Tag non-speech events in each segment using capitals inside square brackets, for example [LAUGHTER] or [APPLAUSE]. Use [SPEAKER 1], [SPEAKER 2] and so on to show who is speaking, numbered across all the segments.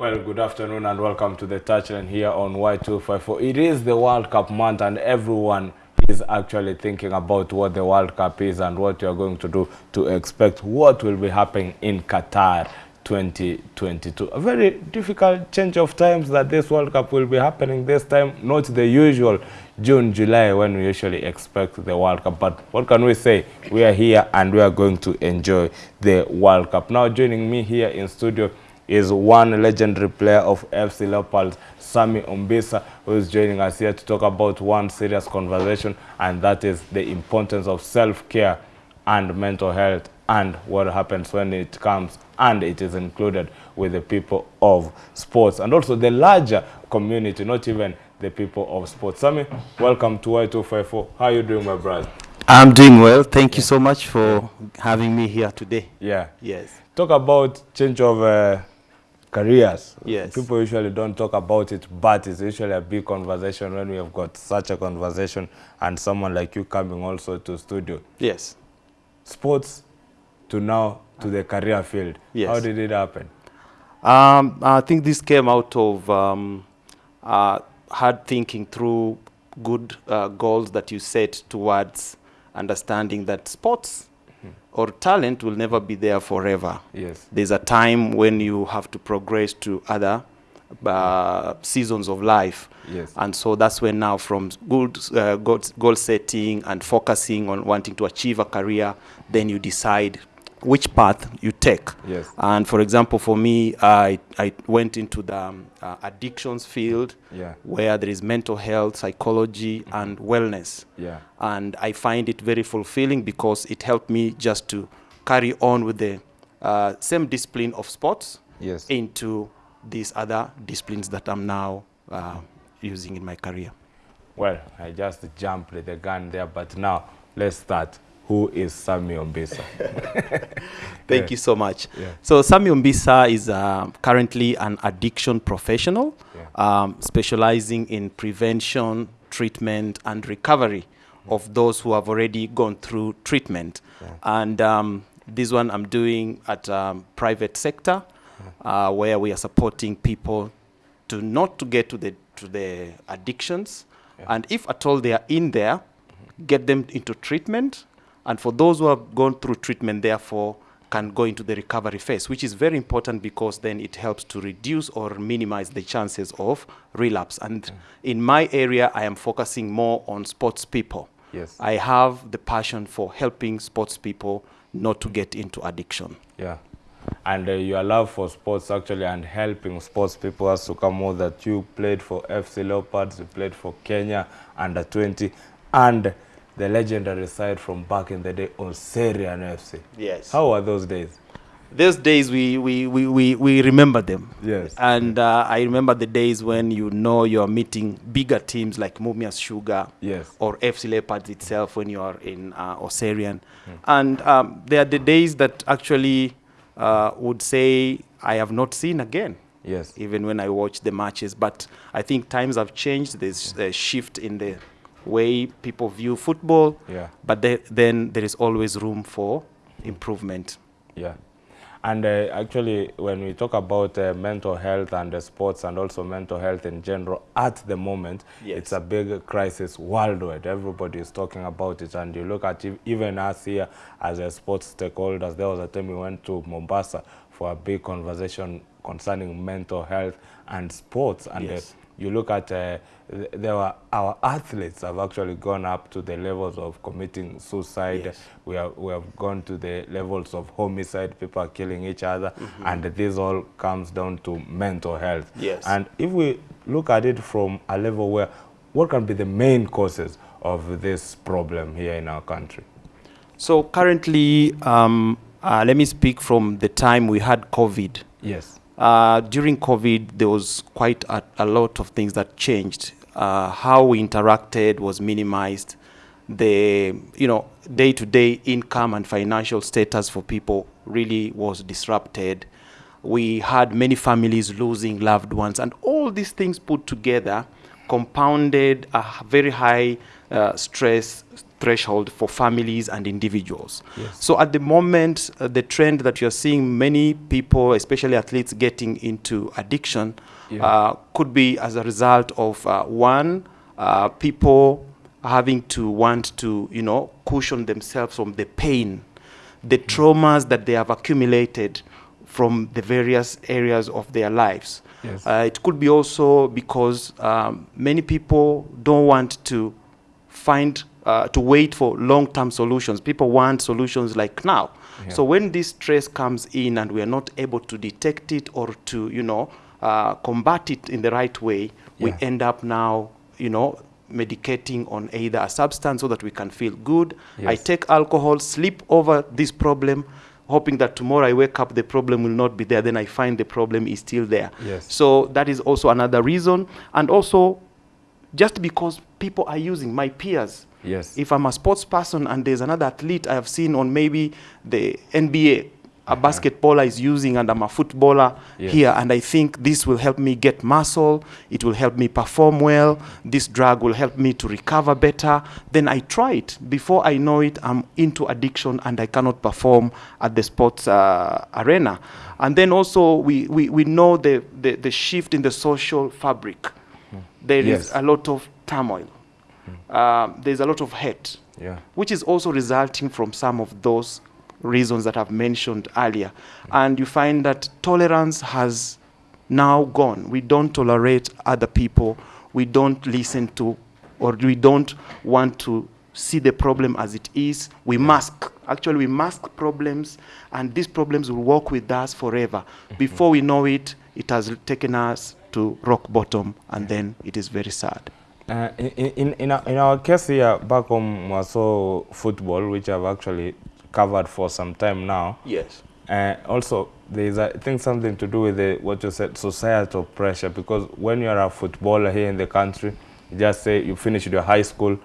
[SPEAKER 1] Well, good afternoon and welcome to the touchline here on Y254. It is the World Cup month and everyone is actually thinking about what the World Cup is and what you are going to do to expect what will be happening in Qatar 2022. A very difficult change of times that this World Cup will be happening this time, not the usual June, July when we usually expect the World Cup. But what can we say? We are here and we are going to enjoy the World Cup. Now joining me here in studio is one legendary player of FC Leopards, Sammy Ombisa, who is joining us here to talk about one serious conversation, and that is the importance of self-care and mental health and what happens when it comes and it is included with the people of sports and also the larger community, not even the people of sports. Sammy, welcome to Y254. How are you doing, my brother?
[SPEAKER 2] I'm doing well. Thank you so much for having me here today.
[SPEAKER 1] Yeah.
[SPEAKER 2] Yes.
[SPEAKER 1] Talk about change of uh, careers.
[SPEAKER 2] Yes.
[SPEAKER 1] People usually don't talk about it, but it's usually a big conversation when we have got such a conversation and someone like you coming also to studio.
[SPEAKER 2] Yes.
[SPEAKER 1] Sports to now to the career field.
[SPEAKER 2] Yes.
[SPEAKER 1] How did it happen?
[SPEAKER 2] Um, I think this came out of um, uh, hard thinking through good uh, goals that you set towards understanding that sports or talent will never be there forever.
[SPEAKER 1] Yes.
[SPEAKER 2] There's a time when you have to progress to other uh, seasons of life.
[SPEAKER 1] Yes.
[SPEAKER 2] And so that's when now from good uh, goal, goal setting and focusing on wanting to achieve a career, then you decide which path you take.
[SPEAKER 1] Yes.
[SPEAKER 2] And for example, for me, I, I went into the um, uh, addictions field
[SPEAKER 1] Yeah.
[SPEAKER 2] where there is mental health, psychology, and wellness.
[SPEAKER 1] Yeah.
[SPEAKER 2] And I find it very fulfilling because it helped me just to carry on with the uh, same discipline of sports
[SPEAKER 1] Yes.
[SPEAKER 2] into these other disciplines that I'm now uh, using in my career.
[SPEAKER 1] Well, I just jumped the gun there, but now let's start. Who is Sammy Ombisa? [LAUGHS]
[SPEAKER 2] Thank
[SPEAKER 1] Yeah.
[SPEAKER 2] you so much.
[SPEAKER 1] Yeah.
[SPEAKER 2] So Sammy Ombisa is uh, currently an addiction professional,
[SPEAKER 1] Yeah.
[SPEAKER 2] um, specializing in prevention, treatment, and recovery of those who have already gone through treatment. And um, this one I'm doing at um, private sector, uh, where we are supporting people to not to get to the to the addictions, and if at all they are in there, get them into treatment. And for those who have gone through treatment, therefore, can go into the recovery phase, which is very important because then it helps to reduce or minimize the chances of relapse. And in my area, I am focusing more on sports people.
[SPEAKER 1] Yes.
[SPEAKER 2] I have the passion for helping sports people not to get into addiction.
[SPEAKER 1] Yeah. And uh, your love for sports actually and helping sports people has to come out that you played for FC Leopards, you played for Kenya under 20, and the legendary side from back in the day, Oserian FC.
[SPEAKER 2] Yes.
[SPEAKER 1] How were those days?
[SPEAKER 2] Those days, we, we, we, we, we remember them.
[SPEAKER 1] Yes.
[SPEAKER 2] And uh, I remember the days when you know you're meeting bigger teams like Mumias Sugar
[SPEAKER 1] Yes.
[SPEAKER 2] or FC Leopards itself when you are in uh, Oserian. And um, they are the days that actually uh, would say I have not seen again.
[SPEAKER 1] Yes.
[SPEAKER 2] even when I watch the matches. But I think times have changed. There's a shift in the way people view football.
[SPEAKER 1] Yeah.
[SPEAKER 2] But the, then there is always room for improvement.
[SPEAKER 1] Yeah. And uh, actually, when we talk about uh, mental health and uh, sports and also mental health in general, at the moment,
[SPEAKER 2] Yes.
[SPEAKER 1] it's a big crisis worldwide. Everybody is talking about it. And you look at ev- even us here as a sports stakeholders, there was a time we went to Mombasa for a big conversation concerning mental health and sports. And uh,
[SPEAKER 2] Yes.
[SPEAKER 1] You look at uh, there were our athletes have actually gone up to the levels of committing suicide
[SPEAKER 2] Yes.
[SPEAKER 1] we have we have gone to the levels of homicide people are killing each other and this all comes down to mental health
[SPEAKER 2] Yes.
[SPEAKER 1] and if we look at it from a level where what can be the main causes of this problem here in our country
[SPEAKER 2] So currently, um, uh, let me speak from the time we had COVID.
[SPEAKER 1] yes
[SPEAKER 2] Uh, during COVID, there was quite a, a lot of things that changed. Uh, how we interacted was minimized. The you know day-to-day income and financial status for people really was disrupted. We had many families losing loved ones, and all these things put together compounded a very high uh, stress threshold for families and individuals.
[SPEAKER 1] Yes.
[SPEAKER 2] So at the moment, uh, the trend that you're seeing many people, especially athletes, getting into addiction
[SPEAKER 1] Yeah.
[SPEAKER 2] uh, could be as a result of uh, one, uh, people having to want to, you know, cushion themselves from the pain, the traumas that they have accumulated from the various areas of their lives.
[SPEAKER 1] Yes.
[SPEAKER 2] Uh, it could be also because um, many people don't want to find uh, to wait for long-term solutions. People want solutions like now.
[SPEAKER 1] Yeah.
[SPEAKER 2] So when this stress comes in and we are not able to detect it or to you know uh, combat it in the right way, we end up now you know medicating on either a substance so that we can feel good. I take alcohol, sleep over this problem, hoping that tomorrow I wake up, the problem will not be there. Then I find the problem is still there.
[SPEAKER 1] Yes.
[SPEAKER 2] So that is also another reason. And also, just because people are using my peers.
[SPEAKER 1] Yes.
[SPEAKER 2] If I'm a sports person and there's another athlete I have seen on maybe the NBA, a basketballer is using, and I'm a footballer
[SPEAKER 1] Yes.
[SPEAKER 2] here, and I think this will help me get muscle, it will help me perform well, this drug will help me to recover better, then I try it. Before I know it, I'm into addiction and I cannot perform at the sports uh, arena. And then also, we, we, we know the, the, the shift in the social fabric. There is
[SPEAKER 1] Yes.
[SPEAKER 2] a lot of turmoil. Um, there's a lot of hate
[SPEAKER 1] yeah.
[SPEAKER 2] which is also resulting from some of those reasons that I've mentioned earlier. Mm. And you find that tolerance has now gone. We don't tolerate other people. We don't listen to, or we don't want to see the problem as it is. We mask. Actually, we mask problems, and these problems will walk with us forever. Mm-hmm. Before we know it, it has taken us to rock bottom, and then it is very sad.
[SPEAKER 1] Uh, in, in, in, our, in our case here back home, Mwaso football, which I've actually covered for some time now,
[SPEAKER 2] Yes.
[SPEAKER 1] uh, also there is, I think, something to do with the, what you said, societal pressure. Because when you're a footballer here in the country, you just say you finished your high school,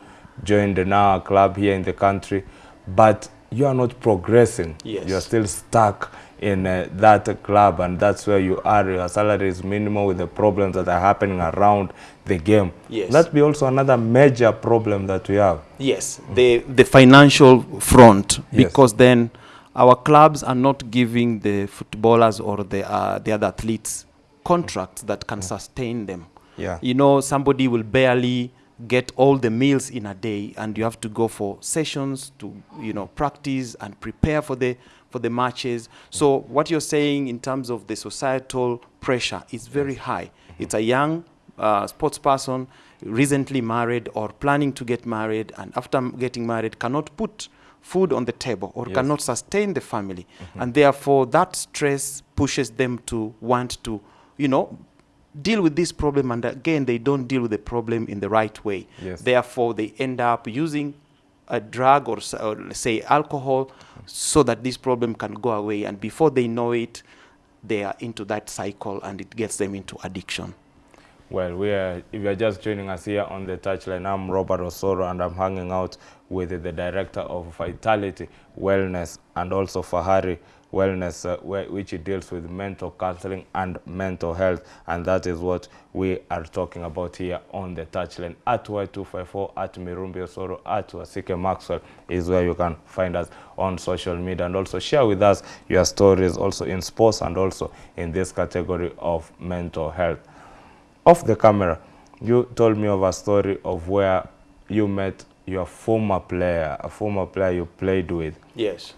[SPEAKER 1] joined the now club here in the country, but you are not progressing.
[SPEAKER 2] Yes.
[SPEAKER 1] You're still stuck in uh, that club, and that's where you are. Your salary is minimal with the problems that are happening around the game.
[SPEAKER 2] Yes.
[SPEAKER 1] That be also another major problem that we have.
[SPEAKER 2] Yes, the the financial front
[SPEAKER 1] Yes.
[SPEAKER 2] because then our clubs are not giving the footballers or the uh, the other athletes contracts that can sustain them.
[SPEAKER 1] Yeah.
[SPEAKER 2] You know, somebody will barely get all the meals in a day, and you have to go for sessions to you know practice and prepare for the for the matches. So what you're saying in terms of the societal pressure is very high. It's a young uh, sports person recently married or planning to get married, and after getting married cannot put food on the table or
[SPEAKER 1] Yes.
[SPEAKER 2] cannot sustain the family, and therefore that stress pushes them to want to, you know, deal with this problem and again they don't deal with the problem in the right way
[SPEAKER 1] Yes.
[SPEAKER 2] therefore they end up using a drug or, or say alcohol so that this problem can go away. And before they know it they are into that cycle and it gets them into addiction.
[SPEAKER 1] Well, we are, if you're just joining us here on the touchline, I'm Robert Osoro and I'm hanging out with the director of Vitality Wellness and also Fahari Wellness, uh, which deals with mental counseling and mental health. And that is what we are talking about here on the touchline. At Y254, at Mirumbi Osoro, at Wasike Maxwell is where you can find us on social media. And also share with us your stories also in sports and also in this category of mental health off the camera, you told me of a story of where you met your former player, a former player you played with,
[SPEAKER 2] yes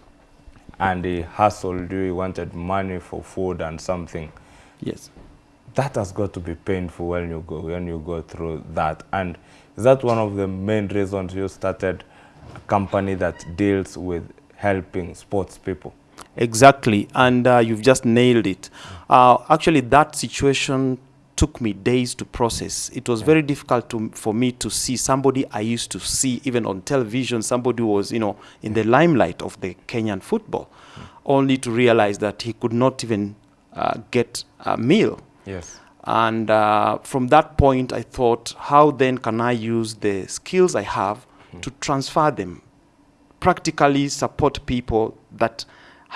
[SPEAKER 1] and he hustled you, wanted money for food and something.
[SPEAKER 2] yes
[SPEAKER 1] That has got to be painful when you go when you go through that. And is that one of the main reasons you started a company that deals with helping sports people?
[SPEAKER 2] Exactly, and uh, you've just nailed it. Uh, actually, that situation took me days to process. It was very difficult to, for me to see somebody I used to see even on television, somebody who was, you know, in the limelight of the Kenyan football, only to realize that he could not even uh, get a meal.
[SPEAKER 1] Yes.
[SPEAKER 2] And uh, from that point, I thought, how then can I use the skills I have to transfer them, practically support people that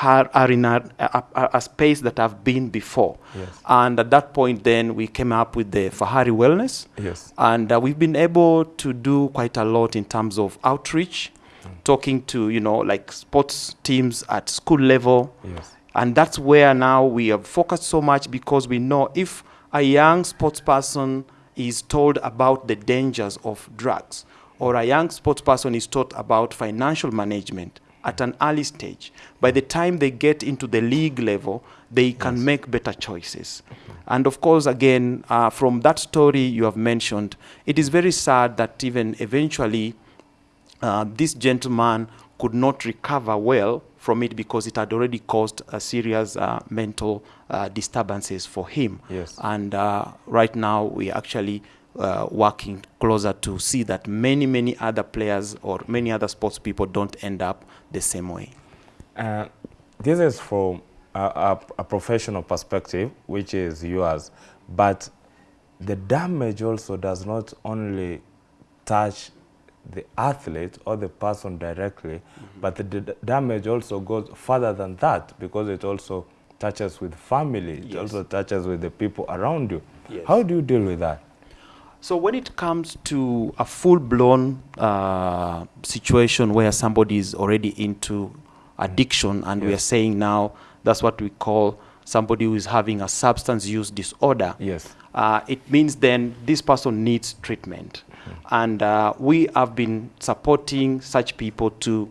[SPEAKER 2] are, are in a, a, a- space that I've been before.
[SPEAKER 1] Yes.
[SPEAKER 2] And at that point, then we came up with the Fahari Wellness.
[SPEAKER 1] Yes.
[SPEAKER 2] And uh, we've been able to do quite a lot in terms of outreach talking to, you know, like sports teams at school level.
[SPEAKER 1] Yes.
[SPEAKER 2] And that's where now we have focused so much because we know if a young sports person is told about the dangers of drugs, or a young sports person is taught about financial management at an early stage, by the time they get into the league level, they can make better choices. And of course, again, uh, from that story you have mentioned, it is very sad that even eventually uh, this gentleman could not recover well from it because it had already caused a serious uh, mental uh, disturbances for him.
[SPEAKER 1] Yes.
[SPEAKER 2] And uh, right now we are actually uh, working closer to see that many, many other players or many other sports people don't end up the same way.
[SPEAKER 1] Uh, this is from a, a, a professional perspective, which is yours, but the damage also does not only touch the athlete or the person directly, but the d- damage also goes further than that because it also touches with family, it also touches with the people around you.
[SPEAKER 2] Yes.
[SPEAKER 1] How do you deal with that?
[SPEAKER 2] So when it comes to a full-blown uh, situation where somebody is already into addiction, and we are saying now that's what we call somebody who is having a substance use disorder.
[SPEAKER 1] Yes.
[SPEAKER 2] Uh, it means then this person needs treatment, and uh, we have been supporting such people to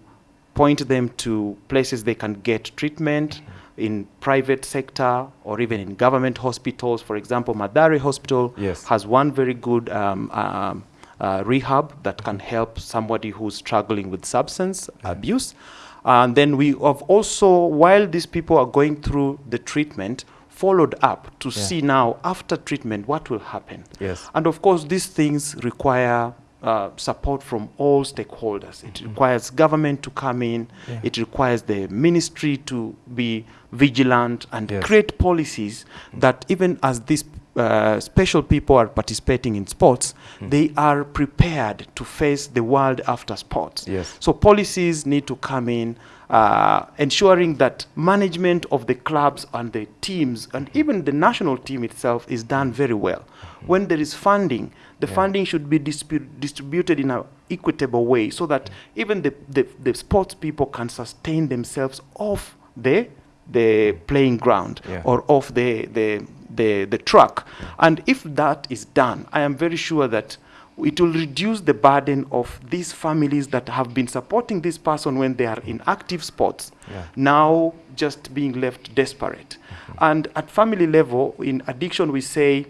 [SPEAKER 2] point them to places they can get treatment in private sector or even in government hospitals. For example, Mathari Hospital
[SPEAKER 1] Yes.
[SPEAKER 2] has one very good um, um, uh, rehab that can help somebody who's struggling with substance abuse. And then we have also, while these people are going through the treatment, followed up to
[SPEAKER 1] Yeah.
[SPEAKER 2] see now after treatment what will happen.
[SPEAKER 1] Yes.
[SPEAKER 2] And of course, these things require uh, support from all stakeholders. It requires government to come in.
[SPEAKER 1] Yeah.
[SPEAKER 2] It requires the ministry to be vigilant and
[SPEAKER 1] Yes.
[SPEAKER 2] create policies that even as these uh, special people are participating in sports, they are prepared to face the world after sports.
[SPEAKER 1] Yes.
[SPEAKER 2] So policies need to come in, uh, ensuring that management of the clubs and the teams and even the national team itself is done very well. When there is funding, the
[SPEAKER 1] Yeah.
[SPEAKER 2] funding should be distributed in an equitable way so that even the, the, the sports people can sustain themselves off the, the playing ground
[SPEAKER 1] Yeah.
[SPEAKER 2] or off the, the, the, the track. And if that is done, I am very sure that it will reduce the burden of these families that have been supporting this person when they are in active sports,
[SPEAKER 1] Yeah.
[SPEAKER 2] now just being left desperate. Mm-hmm. And at family level, in addiction, we say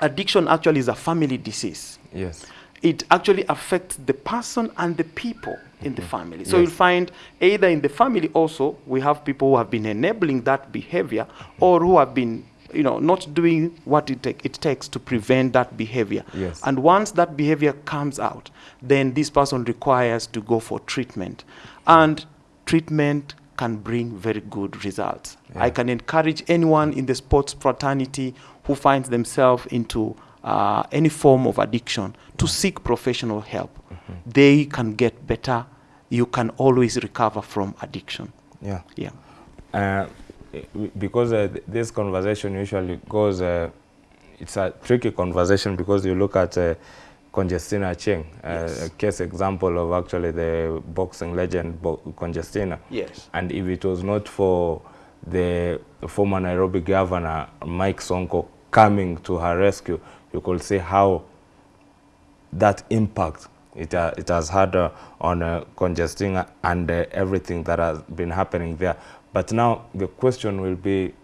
[SPEAKER 2] addiction actually is a family disease
[SPEAKER 1] Yes.
[SPEAKER 2] it actually affects the person and the people in the mm-hmm. family. So
[SPEAKER 1] Yes.
[SPEAKER 2] you'll find either in the family also we have people who have been enabling that behavior mm-hmm. or who have been you know not doing what it, take, it takes to prevent that behavior.
[SPEAKER 1] Yes.
[SPEAKER 2] And once that behavior comes out, then this person requires to go for treatment. And treatment can bring very good results.
[SPEAKER 1] Yeah.
[SPEAKER 2] I can encourage anyone in the sports fraternity who finds themselves into uh, any form of addiction to seek professional help. They can get better. You can always recover from addiction.
[SPEAKER 1] Yeah.
[SPEAKER 2] Yeah.
[SPEAKER 1] Uh, because uh, this conversation usually goes, uh, it's a tricky conversation because you look at uh, Conjestina Achieng, uh,
[SPEAKER 2] Yes.
[SPEAKER 1] a case example of actually the boxing legend Bo- Conjestina.
[SPEAKER 2] Yes.
[SPEAKER 1] And if it was not for the former Nairobi governor, Mike Sonko, coming to her rescue, you could see how that impact it, uh, it has had uh, on uh, Conjestina and uh, everything that has been happening there. But now the question will be,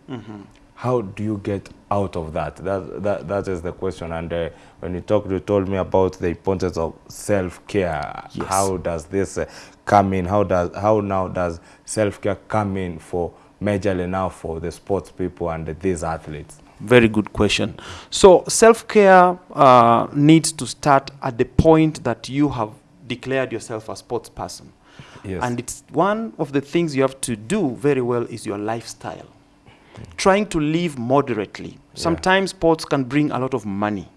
[SPEAKER 1] how do you get out of that? That, that, that is the question. And uh, when you talked, you told me about the importance of self-care.
[SPEAKER 2] Yes.
[SPEAKER 1] How does this uh, come in? How, does, how now does self-care come in for majorly now for the sports people and these athletes?
[SPEAKER 2] Very good question. So self-care uh, needs to start at the point that you have declared yourself a sports person.
[SPEAKER 1] Yes.
[SPEAKER 2] And it's one of the things you have to do very well is your lifestyle. Trying to live moderately. Sometimes sports can bring a lot of money.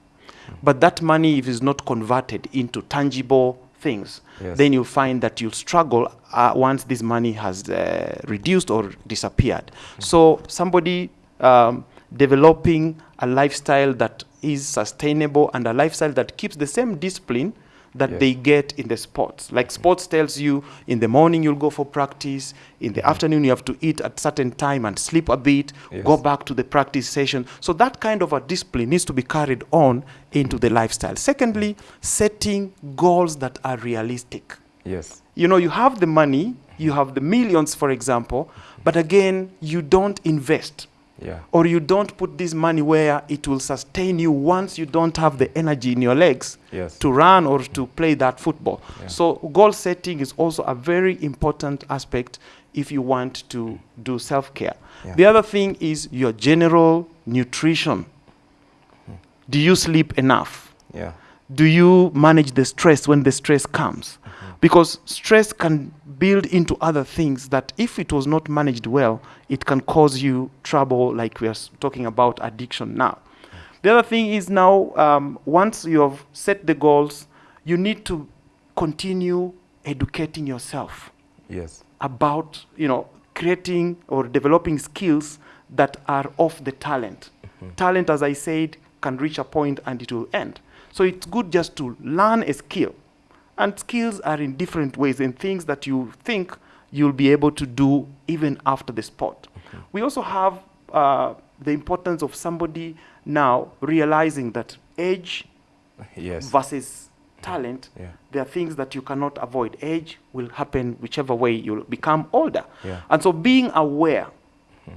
[SPEAKER 2] But that money, if it's not converted into tangible things,
[SPEAKER 1] Yes.
[SPEAKER 2] then you'll find that you'll struggle uh, once this money has uh, reduced or disappeared. So somebody um, developing a lifestyle that is sustainable and a lifestyle that keeps the same discipline that
[SPEAKER 1] Yes.
[SPEAKER 2] they get in the sports. Like mm-hmm. sports tells you in the morning you'll go for practice, in the mm-hmm. afternoon you have to eat at certain time and sleep a bit,
[SPEAKER 1] Yes.
[SPEAKER 2] go back to the practice session. So that kind of a discipline needs to be carried on into the lifestyle. Secondly, setting goals that are realistic.
[SPEAKER 1] Yes.
[SPEAKER 2] You know, you have the money, you have the millions, for example, but again, you don't invest
[SPEAKER 1] Yeah.
[SPEAKER 2] or you don't put this money where it will sustain you once you don't have the energy in your legs
[SPEAKER 1] Yes.
[SPEAKER 2] to run or to play that football.
[SPEAKER 1] Yeah.
[SPEAKER 2] So goal setting is also a very important aspect if you want to do self-care.
[SPEAKER 1] Yeah.
[SPEAKER 2] The other thing is your general nutrition. Hmm. Do you sleep enough?
[SPEAKER 1] Yeah.
[SPEAKER 2] do you manage the stress when the stress comes? Because stress can build into other things that, if it was not managed well, it can cause you trouble, like we are talking about addiction now. The other thing is now, um, once you have set the goals, you need to continue educating yourself
[SPEAKER 1] Yes.
[SPEAKER 2] about you know creating or developing skills that are of the talent talent as i said can reach a point and it will end so it's good just to learn a skill and skills are in different ways and things that you think you'll be able to do even after the sport we also have uh, the importance of somebody now realizing that age
[SPEAKER 1] Yes.
[SPEAKER 2] versus talent
[SPEAKER 1] Yeah.
[SPEAKER 2] there are things that you cannot avoid. Age will happen whichever way you'll become older.
[SPEAKER 1] Yeah.
[SPEAKER 2] And so being aware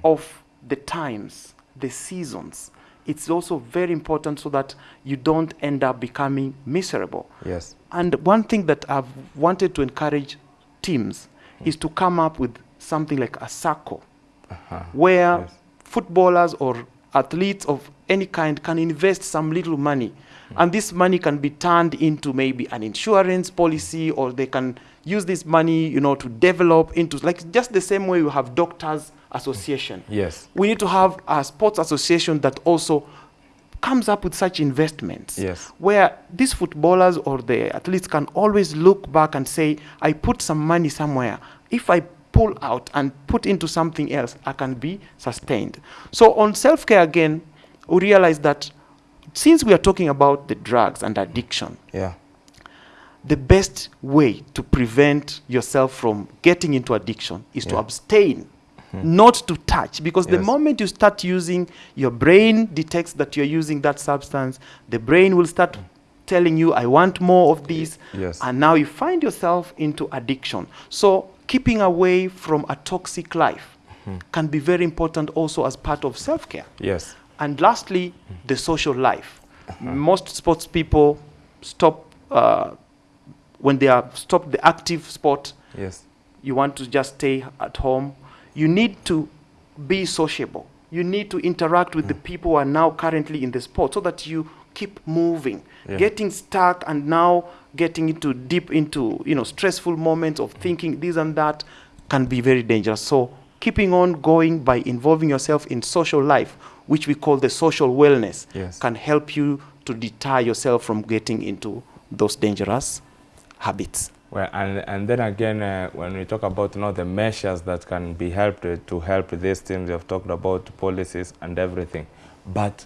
[SPEAKER 2] of the times, the seasons, it's also very important so that you don't end up becoming miserable.
[SPEAKER 1] Yes.
[SPEAKER 2] And one thing that I've wanted to encourage teams is to come up with something like a circle
[SPEAKER 1] Uh-huh.
[SPEAKER 2] where
[SPEAKER 1] Yes.
[SPEAKER 2] footballers or athletes of any kind can invest some little money and this money can be turned into maybe an insurance policy or they can use this money you know to develop into like just the same way you have doctors association
[SPEAKER 1] Yes.
[SPEAKER 2] we need to have a sports association that also comes up with such investments
[SPEAKER 1] Yes.
[SPEAKER 2] where these footballers or the athletes can always look back and say i put some money somewhere if i pull out and put into something else i can be sustained so on self-care again we realize that since we are talking about the drugs and addiction
[SPEAKER 1] Yeah.
[SPEAKER 2] The best way to prevent yourself from getting into addiction is to
[SPEAKER 1] Yeah.
[SPEAKER 2] abstain hmm. not to touch because the moment you start using your brain detects that you're using that substance the brain will start telling you i want more of this
[SPEAKER 1] Yes.
[SPEAKER 2] and now you find yourself into addiction so keeping away from a toxic life hmm. can be very important also as part of self-care
[SPEAKER 1] Yes.
[SPEAKER 2] and lastly, hmm. the social life. Uh-huh. Most sports people stop uh, when they are stopped the active sport.
[SPEAKER 1] Yes.
[SPEAKER 2] You want to just stay at home. You need to be sociable. You need to interact with the mm. people who are now currently in the sport so that you keep moving.
[SPEAKER 1] Yeah.
[SPEAKER 2] Getting stuck and now getting into deep into you know stressful moments of mm. thinking this and that can be very dangerous. So keeping on going by involving yourself in social life, which we call the social wellness,
[SPEAKER 1] Yes.
[SPEAKER 2] can help you to deter yourself from getting into those dangerous habits.
[SPEAKER 1] Well, and, and then again, uh, when we talk about you know, the measures that can be helped uh, to help these teams, we have talked about policies and everything. But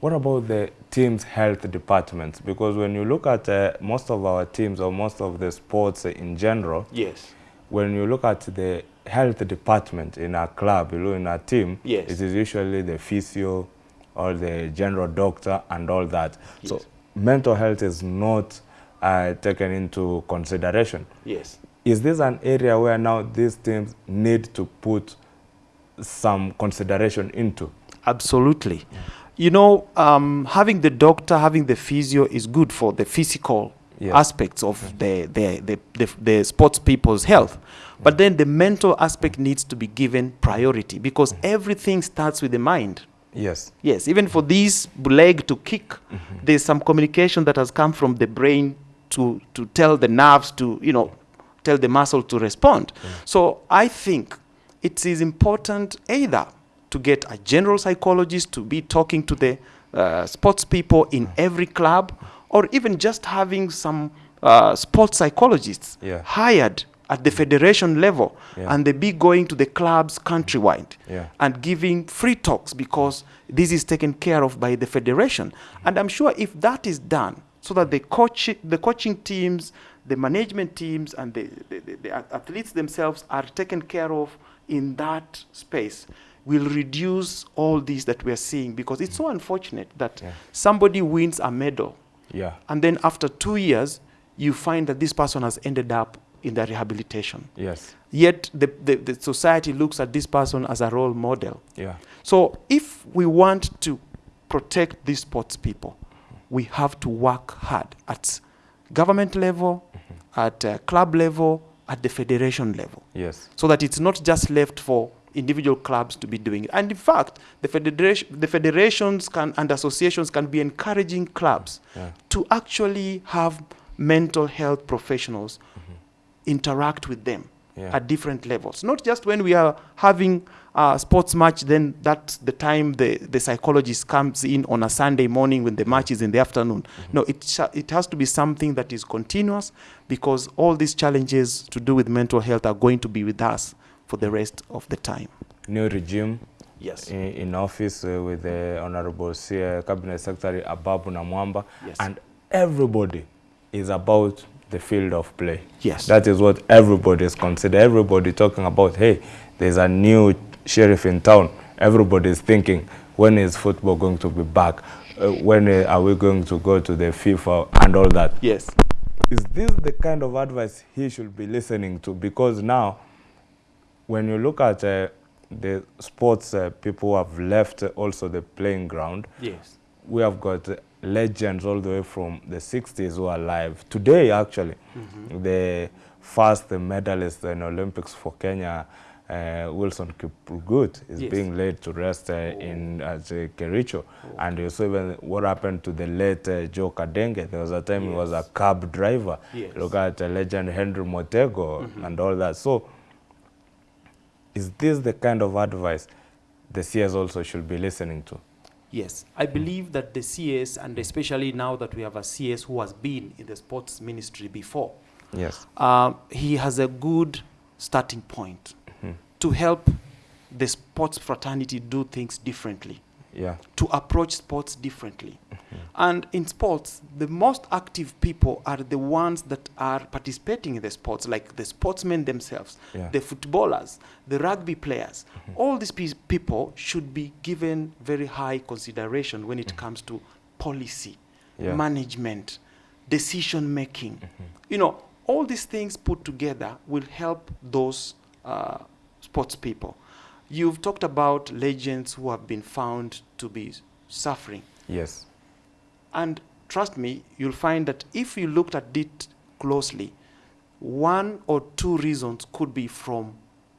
[SPEAKER 1] what about the team's health departments? Because when you look at uh, most of our teams or most of the sports in general,
[SPEAKER 2] Yes.
[SPEAKER 1] when you look at the health department in a club, you know, in a team,
[SPEAKER 2] Yes.
[SPEAKER 1] it is usually the physio or the general doctor and all that. So mental health is not uh, taken into consideration.
[SPEAKER 2] Yes.
[SPEAKER 1] Is this an area where now these teams need to put some consideration into?
[SPEAKER 2] Absolutely. You know, um, having the doctor, having the physio is good for the physical aspects of the, the, the, the, the sports people's health. But then the mental aspect needs to be given priority because everything starts with the mind.
[SPEAKER 1] Yes.
[SPEAKER 2] Yes, even for this leg to kick, there's some communication that has come from the brain to, to tell the nerves to, you know, tell the muscle to respond. So I think it is important either to get a general psychologist to be talking to the uh, sports people in every club, or even just having some uh, sports psychologists
[SPEAKER 1] Yeah.
[SPEAKER 2] hired at the federation level,
[SPEAKER 1] Yeah.
[SPEAKER 2] and they be going to the clubs countrywide
[SPEAKER 1] Yeah.
[SPEAKER 2] and giving free talks because this is taken care of by the federation. And I'm sure if that is done, so that the coach, the coaching teams, the management teams, and the, the, the, the athletes themselves are taken care of in that space will reduce all these that we are seeing because it's so unfortunate that
[SPEAKER 1] Yeah.
[SPEAKER 2] somebody wins a medal
[SPEAKER 1] Yeah.
[SPEAKER 2] and then after two years you find that this person has ended up in the rehabilitation
[SPEAKER 1] Yes.
[SPEAKER 2] yet the, the, the society looks at this person as a role model
[SPEAKER 1] Yeah.
[SPEAKER 2] so if we want to protect these sports people, we have to work hard at government level, at uh, club level, at the federation level,
[SPEAKER 1] Yes.
[SPEAKER 2] so that it's not just left for individual clubs to be doing it. And in fact, the, federation, the federations can, and associations can be encouraging clubs
[SPEAKER 1] Yeah.
[SPEAKER 2] to actually have mental health professionals interact with them
[SPEAKER 1] Yeah.
[SPEAKER 2] at different levels. Not just when we are having a sports match, then that's the time the, the psychologist comes in on a Sunday morning when the match is in the afternoon. No, it, it has to be something that is continuous because all these challenges to do with mental health are going to be with us for the rest of the time.
[SPEAKER 1] New regime
[SPEAKER 2] Yes.
[SPEAKER 1] in, in office uh, with the Honorable uh, Cabinet Secretary Ababu Namwamba,
[SPEAKER 2] Yes.
[SPEAKER 1] and everybody is about the field of play.
[SPEAKER 2] Yes.
[SPEAKER 1] That is what everybody is considered. Everybody talking about, hey, there's a new sheriff in town. Everybody is thinking, when is football going to be back? Uh, when uh, are we going to go to the FIFA and all that?
[SPEAKER 2] yes.
[SPEAKER 1] Is this the kind of advice he should be listening to? Because now, when you look at uh, the sports uh, people who have left also the playing ground,
[SPEAKER 2] Yes.
[SPEAKER 1] we have got uh, legends all the way from the 60s who are alive. Today, actually, the first medalist in Olympics for Kenya, uh, Wilson Kiprugut, is
[SPEAKER 2] Yes.
[SPEAKER 1] being laid to rest uh, in at uh, Kericho. And you saw even what happened to the late uh, Joe Kadenge. There was a time he was a cab driver.
[SPEAKER 2] Yes.
[SPEAKER 1] Look at uh, legend Henry Motego and all that. So, is this the kind of advice the CS also should be listening to?
[SPEAKER 2] Yes, I believe that the CS, and especially now that we have a CS who has been in the sports ministry before,
[SPEAKER 1] Yes.
[SPEAKER 2] um, he has a good starting point. To help the sports fraternity do things differently,
[SPEAKER 1] Yeah.
[SPEAKER 2] to approach sports differently. Mm-hmm. And in sports, the most active people are the ones that are participating in the sports, like the sportsmen themselves,
[SPEAKER 1] Yeah.
[SPEAKER 2] the footballers, the rugby players. Mm-hmm. All these pe- people should be given very high consideration when it mm-hmm. comes to policy,
[SPEAKER 1] Yeah.
[SPEAKER 2] management, decision making. You know, all these things put together will help those uh, sports people. You've talked about legends who have been found to be suffering.
[SPEAKER 1] Yes.
[SPEAKER 2] And trust me, you'll find that if you looked at it closely, one or two reasons could be from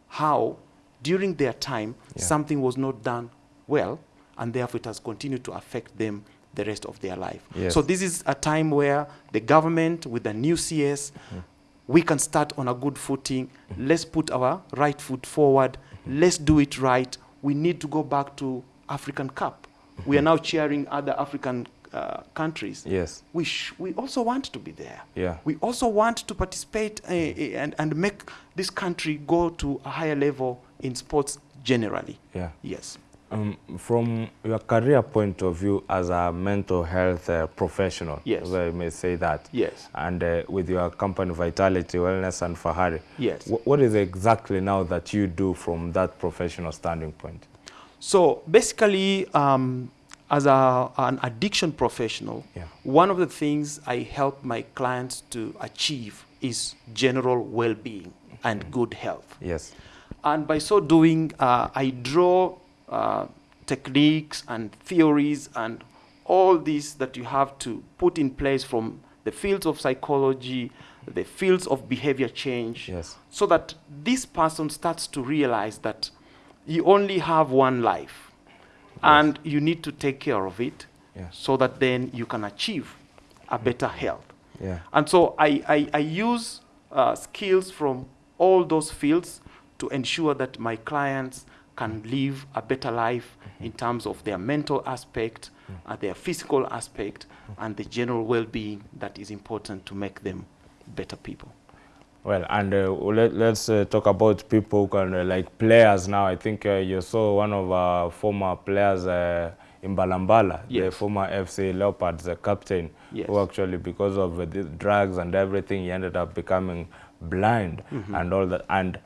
[SPEAKER 2] how, during their time,
[SPEAKER 1] Yeah.
[SPEAKER 2] something was not done well, and therefore it has continued to affect them the rest of their life.
[SPEAKER 1] Yes.
[SPEAKER 2] So this is a time where the government, with the new CS, mm-hmm. We can start on a good footing. Let's put our right foot forward. Let's do it right. We need to go back to African Cup. We are now cheering other African uh, countries.
[SPEAKER 1] Yes.
[SPEAKER 2] We, sh- we also want to be there.
[SPEAKER 1] Yeah.
[SPEAKER 2] We also want to participate uh, uh, and, and make this country go to a higher level in sports generally.
[SPEAKER 1] Yeah.
[SPEAKER 2] Yes.
[SPEAKER 1] Um, from your career point of view as a mental health uh, professional,
[SPEAKER 2] Yes.
[SPEAKER 1] I may say that,
[SPEAKER 2] Yes.
[SPEAKER 1] and uh, with your company Vitality Wellness and Fahari,
[SPEAKER 2] Yes.
[SPEAKER 1] what is exactly now that you do from that professional standing point?
[SPEAKER 2] So basically, um, as a, an addiction professional,
[SPEAKER 1] Yeah.
[SPEAKER 2] one of the things I help my clients to achieve is general well being and good health.
[SPEAKER 1] Yes.
[SPEAKER 2] And by so doing, uh, I draw uh, techniques and theories and all these that you have to put in place from the fields of psychology, the fields of behavior change,
[SPEAKER 1] Yes.
[SPEAKER 2] so that this person starts to realize that you only have one life and you need to take care of it so that then you can achieve a better health.
[SPEAKER 1] Yeah.
[SPEAKER 2] And so I, I, I use uh, skills from all those fields to ensure that my clients can live a better life in terms of their mental aspect, uh, their physical aspect, and the general well being that is important to make them better people.
[SPEAKER 1] Well, and uh, let, let's uh, talk about people who can, uh, like players now. I think uh, you saw one of our former players uh, Imbalambala, the
[SPEAKER 2] Yes.
[SPEAKER 1] former FC Leopards the captain,
[SPEAKER 2] Yes.
[SPEAKER 1] who actually, because of the drugs and everything, he ended up becoming blind
[SPEAKER 2] Mm-hmm.
[SPEAKER 1] and all that. And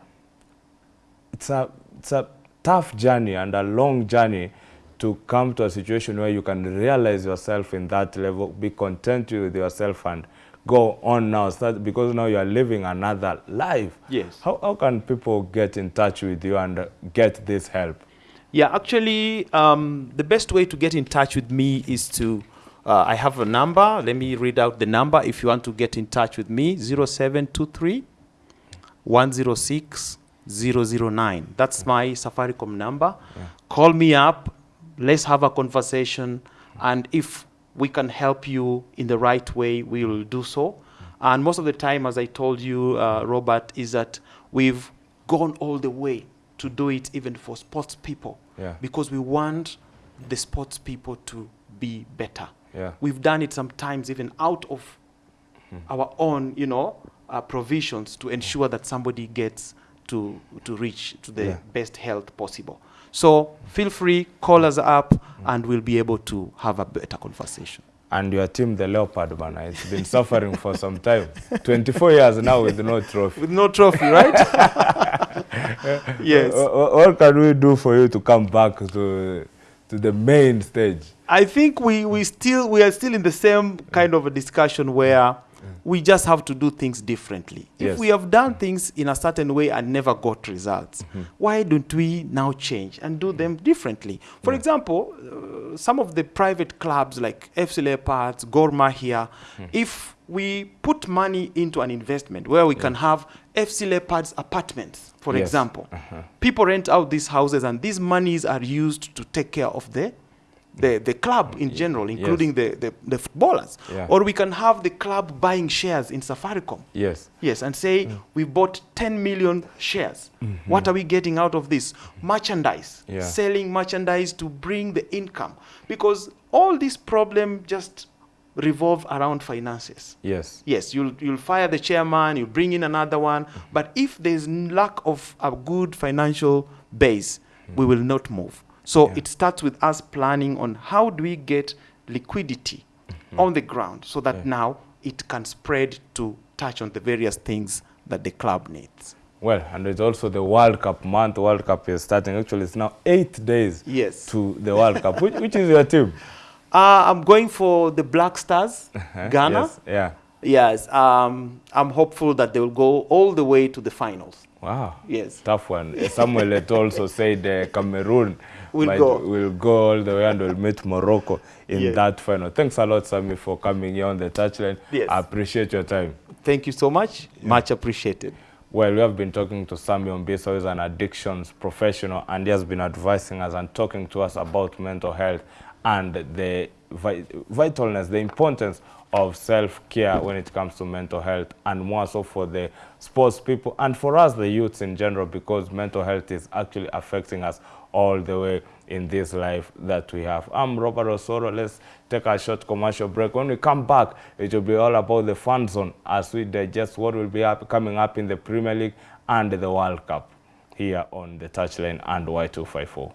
[SPEAKER 1] it's a it's a tough journey and a long journey to come to a situation where you can realize yourself in that level, be content with yourself, and go on now. Start because now you are living another life.
[SPEAKER 2] Yes.
[SPEAKER 1] How how can people get in touch with you and get this help?
[SPEAKER 2] Yeah, actually, um, the best way to get in touch with me is to. Uh, I have a number. Let me read out the number if you want to get in touch with me 0723 106 009. That's my Safaricom number. Call me up. Let's have a conversation. And if we can help you in the right way, we will do so. And most of the time, as I told you, uh, Robert, is that we've gone all the way to do it even for sports people
[SPEAKER 1] Yeah.
[SPEAKER 2] because we want the sports people to be better.
[SPEAKER 1] Yeah.
[SPEAKER 2] We've done it sometimes even out of our own, you know, uh, provisions to ensure that somebody gets to to reach to the
[SPEAKER 1] Yeah.
[SPEAKER 2] best health possible. So feel free, call us up, and we'll be able to have a better conversation.
[SPEAKER 1] And your team, the Leopard, man, it's been suffering for some time. [LAUGHS] 24 years now with no trophy.
[SPEAKER 2] With no trophy, right? [LAUGHS] yes.
[SPEAKER 1] Wha- wha- What can we do for you to come back to to the main stage?
[SPEAKER 2] I think we, we still we are still in the same kind of a discussion where we just have to do things differently.
[SPEAKER 1] Yes.
[SPEAKER 2] If we have done things in a certain way and never got results, mm-hmm. why don't we now change and do them differently? For example, uh, some of the private clubs like FC Leopards, Gor Mahia, mm. if we put money into an investment where we can have FC Leopards apartments, for
[SPEAKER 1] Yes.
[SPEAKER 2] example, uh-huh. people rent out these houses and these monies are used to take care of the the, the club in general, including the, the, the footballers.
[SPEAKER 1] Yeah.
[SPEAKER 2] Or we can have the club buying shares in Safaricom.
[SPEAKER 1] Yes.
[SPEAKER 2] Yes, and say mm. we bought 10 million shares. Mm-hmm. What are we getting out of this? Merchandise.
[SPEAKER 1] Yeah.
[SPEAKER 2] Selling merchandise to bring the income. Because all this problem just revolve around finances.
[SPEAKER 1] Yes.
[SPEAKER 2] Yes, you'll, you'll fire the chairman, you'll bring in another one. But if there's lack of a good financial base, we mm. will not move. So
[SPEAKER 1] Yeah.
[SPEAKER 2] it starts with us planning on how do we get liquidity on the ground so that
[SPEAKER 1] Yeah.
[SPEAKER 2] now it can spread to touch on the various things that the club needs.
[SPEAKER 1] Well, and it's also the World Cup month. World Cup is starting. Actually, it's now eight days
[SPEAKER 2] Yes.
[SPEAKER 1] to the World Cup. Which, which is your team? [LAUGHS]
[SPEAKER 2] Uh, I'm going for the Black Stars, Ghana.
[SPEAKER 1] Yes. Yeah.
[SPEAKER 2] Yes, um, I'm hopeful that they will go all the way to the finals.
[SPEAKER 1] Wow.
[SPEAKER 2] Yes.
[SPEAKER 1] Tough one. Samuel Eto'o also [LAUGHS] said uh, Cameroon
[SPEAKER 2] Will go.
[SPEAKER 1] will go all the way and will meet Morocco in
[SPEAKER 2] Yes.
[SPEAKER 1] that final. Thanks a lot, Sammy, for coming here on the touchline.
[SPEAKER 2] Yes.
[SPEAKER 1] I appreciate your time.
[SPEAKER 2] Thank you so much. Much appreciated.
[SPEAKER 1] Well, we have been talking to Sammy Ombisa, who is an addictions professional, and he has been advising us and talking to us about mental health and the vitalness, the importance of self-care when it comes to mental health, and more so for the sports people and for us, the youths in general, because mental health is actually affecting us all the way in this life that we have. I'm Robert Osoro. Let's take a short commercial break. When we come back, it will be all about the fan zone as we digest what will be up, coming up in the Premier League and the World Cup here on the touchline and Y254.